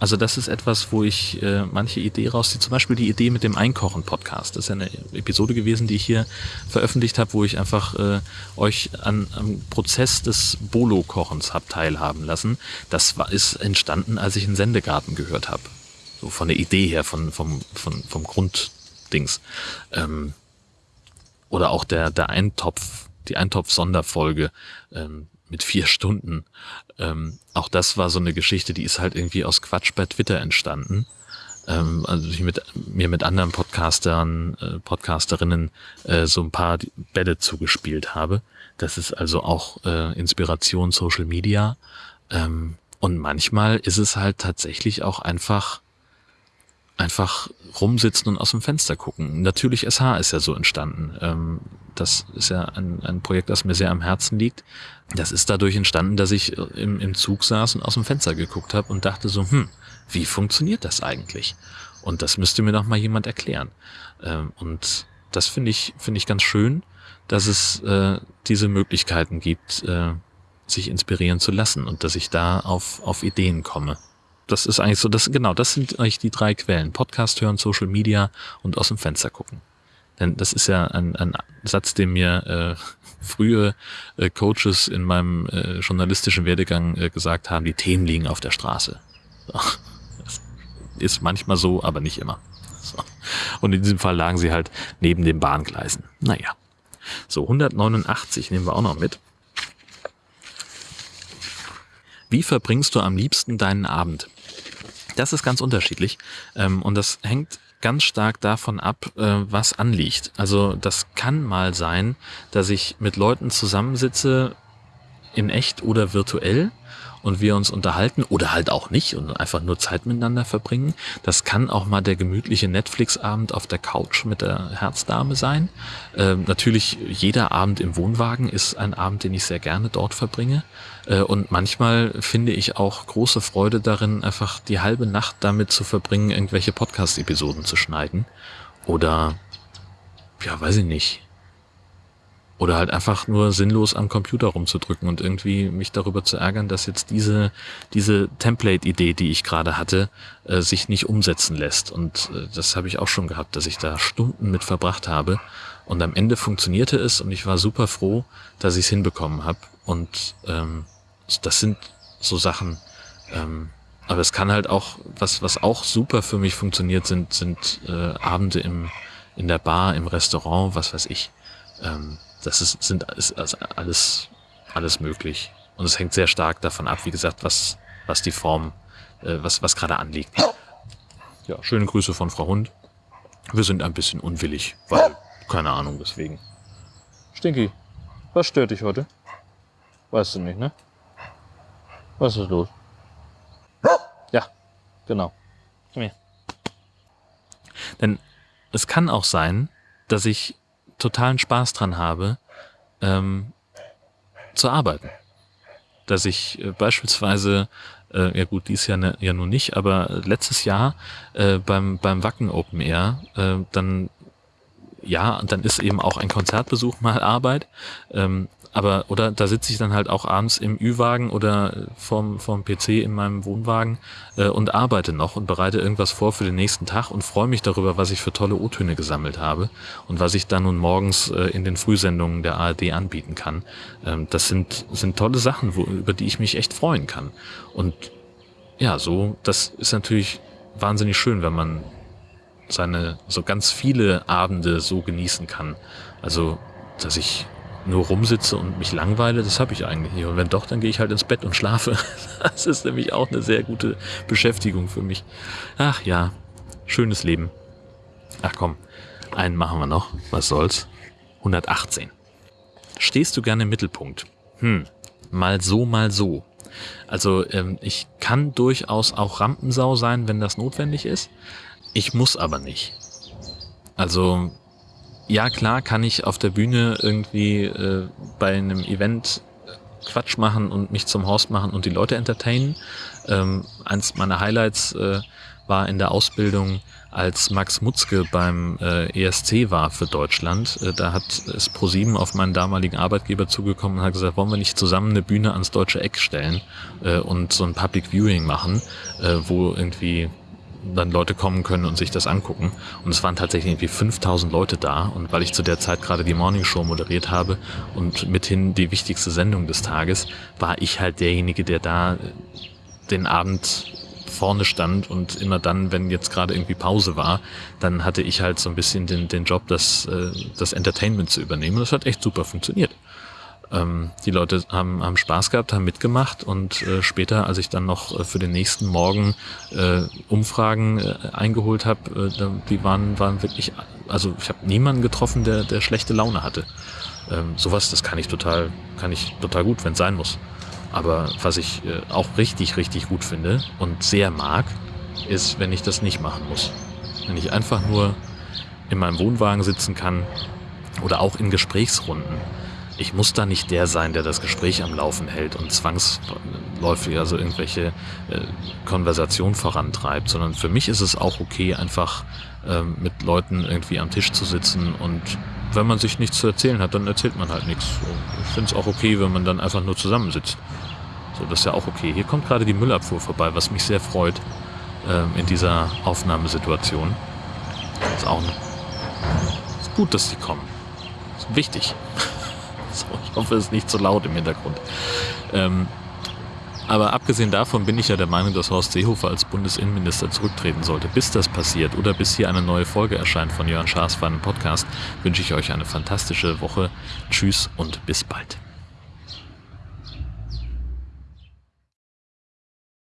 also das ist etwas, wo ich äh, manche Idee rausziehe. Zum Beispiel die Idee mit dem Einkochen-Podcast. Das ist ja eine Episode gewesen, die ich hier veröffentlicht habe, wo ich einfach äh, euch an, am Prozess des Bolo-Kochens hab teilhaben lassen. Das war, ist entstanden, als ich einen Sendegarten gehört habe. So von der Idee her, von, vom, von, vom Grunddings. Ähm, oder auch der, der Eintopf, die Eintopf-Sonderfolge. Ähm, mit vier Stunden. Ähm, auch das war so eine Geschichte, die ist halt irgendwie aus Quatsch bei Twitter entstanden. Ähm, also ich mit, mir mit anderen Podcastern, äh, Podcasterinnen äh, so ein paar Bälle zugespielt habe. Das ist also auch äh, Inspiration Social Media. Ähm, und manchmal ist es halt tatsächlich auch einfach einfach rumsitzen und aus dem Fenster gucken. Natürlich SH ist ja so entstanden. Ähm, das ist ja ein, ein Projekt, das mir sehr am Herzen liegt. Das ist dadurch entstanden, dass ich im, im Zug saß und aus dem Fenster geguckt habe und dachte so, hm, wie funktioniert das eigentlich? Und das müsste mir doch mal jemand erklären. Ähm, und das finde ich, finde ich ganz schön, dass es äh, diese Möglichkeiten gibt, äh, sich inspirieren zu lassen und dass ich da auf, auf Ideen komme. Das ist eigentlich so, das, genau, das sind eigentlich die drei Quellen. Podcast hören, Social Media und aus dem Fenster gucken. Denn das ist ja ein, ein Satz, den mir äh, frühe äh, Coaches in meinem äh, journalistischen Werdegang äh, gesagt haben, die Themen liegen auf der Straße. So. Ist manchmal so, aber nicht immer. So. Und in diesem Fall lagen sie halt neben den Bahngleisen. Naja. So, 189 nehmen wir auch noch mit. Wie verbringst du am liebsten deinen Abend? Das ist ganz unterschiedlich ähm, und das hängt ganz stark davon ab, äh, was anliegt. Also das kann mal sein, dass ich mit Leuten zusammensitze, in echt oder virtuell und wir uns unterhalten oder halt auch nicht und einfach nur Zeit miteinander verbringen. Das kann auch mal der gemütliche Netflix-Abend auf der Couch mit der Herzdame sein. Äh, natürlich, jeder Abend im Wohnwagen ist ein Abend, den ich sehr gerne dort verbringe. Äh, und manchmal finde ich auch große Freude darin, einfach die halbe Nacht damit zu verbringen, irgendwelche Podcast-Episoden zu schneiden. Oder, ja, weiß ich nicht oder halt einfach nur sinnlos am Computer rumzudrücken und irgendwie mich darüber zu ärgern, dass jetzt diese, diese Template-Idee, die ich gerade hatte, äh, sich nicht umsetzen lässt. Und äh, das habe ich auch schon gehabt, dass ich da Stunden mit verbracht habe. Und am Ende funktionierte es und ich war super froh, dass ich es hinbekommen habe. Und ähm, das sind so Sachen. Ähm, aber es kann halt auch, was, was auch super für mich funktioniert, sind, sind äh, Abende im, in der Bar, im Restaurant, was weiß ich. Ähm, das ist, sind ist alles, alles möglich. Und es hängt sehr stark davon ab, wie gesagt, was, was die Form, äh, was, was gerade anliegt. Ja, schöne Grüße von Frau Hund. Wir sind ein bisschen unwillig, weil, keine Ahnung, deswegen. Stinky, was stört dich heute? Weißt du nicht, ne? Was ist los? Ja, genau. Komm her. Denn es kann auch sein, dass ich totalen Spaß dran habe, ähm, zu arbeiten. Dass ich äh, beispielsweise, äh, ja gut, dies Jahr ne, ja nun nicht, aber letztes Jahr äh, beim, beim Wacken Open Air, äh, dann ja, dann ist eben auch ein Konzertbesuch mal Arbeit. Ähm, aber, oder da sitze ich dann halt auch abends im Ü-Wagen oder vorm, vorm PC in meinem Wohnwagen äh, und arbeite noch und bereite irgendwas vor für den nächsten Tag und freue mich darüber, was ich für tolle O-Töne gesammelt habe und was ich dann nun morgens äh, in den Frühsendungen der ARD anbieten kann. Ähm, das sind, sind tolle Sachen, wo, über die ich mich echt freuen kann. Und ja, so, das ist natürlich wahnsinnig schön, wenn man seine so ganz viele Abende so genießen kann. Also, dass ich nur rumsitze und mich langweile, das habe ich eigentlich nicht. Und wenn doch, dann gehe ich halt ins Bett und schlafe. Das ist nämlich auch eine sehr gute Beschäftigung für mich. Ach ja, schönes Leben. Ach komm, einen machen wir noch. Was soll's? 118. Stehst du gerne im Mittelpunkt? Hm, mal so, mal so. Also ähm, ich kann durchaus auch Rampensau sein, wenn das notwendig ist. Ich muss aber nicht. Also ja, klar kann ich auf der Bühne irgendwie äh, bei einem Event Quatsch machen und mich zum Host machen und die Leute entertainen. Ähm, eins meiner Highlights äh, war in der Ausbildung, als Max Mutzke beim äh, ESC war für Deutschland. Äh, da hat es ProSieben auf meinen damaligen Arbeitgeber zugekommen und hat gesagt, wollen wir nicht zusammen eine Bühne ans deutsche Eck stellen äh, und so ein Public Viewing machen, äh, wo irgendwie dann Leute kommen können und sich das angucken. Und es waren tatsächlich irgendwie 5000 Leute da. Und weil ich zu der Zeit gerade die Morning Show moderiert habe und mithin die wichtigste Sendung des Tages, war ich halt derjenige, der da den Abend vorne stand und immer dann, wenn jetzt gerade irgendwie Pause war, dann hatte ich halt so ein bisschen den, den Job, das, äh, das Entertainment zu übernehmen. Und das hat echt super funktioniert. Ähm, die Leute haben, haben Spaß gehabt, haben mitgemacht und äh, später, als ich dann noch äh, für den nächsten Morgen äh, Umfragen äh, eingeholt habe, äh, die waren, waren wirklich, also ich habe niemanden getroffen, der, der schlechte Laune hatte. Ähm, sowas, das kann ich total, kann ich total gut, wenn es sein muss. Aber was ich äh, auch richtig, richtig gut finde und sehr mag, ist, wenn ich das nicht machen muss. Wenn ich einfach nur in meinem Wohnwagen sitzen kann oder auch in Gesprächsrunden ich muss da nicht der sein, der das Gespräch am Laufen hält und zwangsläufig also irgendwelche äh, Konversation vorantreibt, sondern für mich ist es auch okay, einfach ähm, mit Leuten irgendwie am Tisch zu sitzen und wenn man sich nichts zu erzählen hat, dann erzählt man halt nichts. Ich finde es auch okay, wenn man dann einfach nur zusammensitzt. So, das ist ja auch okay. Hier kommt gerade die Müllabfuhr vorbei, was mich sehr freut ähm, in dieser Aufnahmesituation. Ist auch ist gut, dass sie kommen. Ist wichtig. So, ich hoffe, es ist nicht zu laut im Hintergrund. Ähm, aber abgesehen davon bin ich ja der Meinung, dass Horst Seehofer als Bundesinnenminister zurücktreten sollte. Bis das passiert oder bis hier eine neue Folge erscheint von Jörn Schaas für einen Podcast, wünsche ich euch eine fantastische Woche. Tschüss und bis bald.